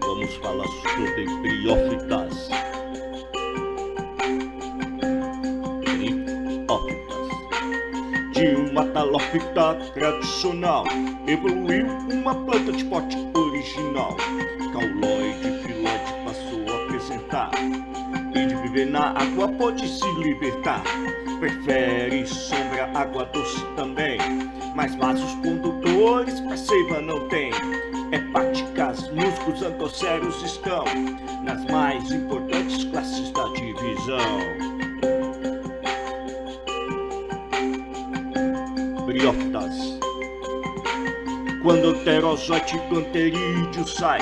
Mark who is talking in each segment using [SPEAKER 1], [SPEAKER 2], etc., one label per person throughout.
[SPEAKER 1] Vamos falar sobre briófitas. Briófitas. De uma talófita tradicional, evoluiu uma planta de pote original. Cauloide filóide passou a apresentar Viver na água pode se libertar. Prefere sombra, água doce também. Mas vasos condutores pra seiva não tem. Hepáticas, músculos antocéros estão nas mais importantes classes da divisão. Briófitas. Quando o pterozoite do anterídeo sai,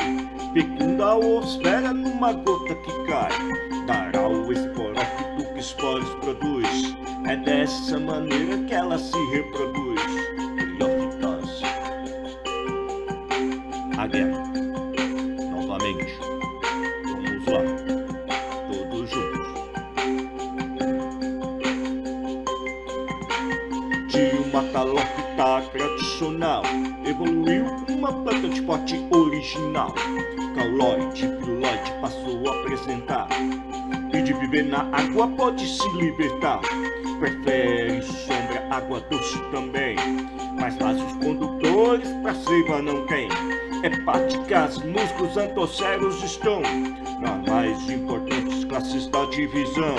[SPEAKER 1] fecunda a osfera numa gota que cai. Dará o esporófito que esporos produz. É dessa maneira que ela se reproduz. De uma talófita tradicional. Evoluiu uma planta de pote original. Cauloide, piloide passou a apresentar. E de viver na água pode se libertar. Prefere sombra, água doce também. Mas vasos condutores pra seiva não tem. Hepáticas, músculos antocéros estão. Nas mais importantes classes da divisão.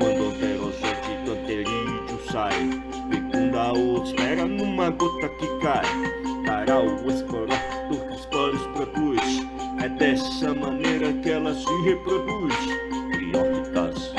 [SPEAKER 1] Quando o pterozoite do anterídeo sai Fecunda a osfera numa gota que cai. Dará o esporófito que esporos produz. É dessa maneira que ela se reproduz. Briófitas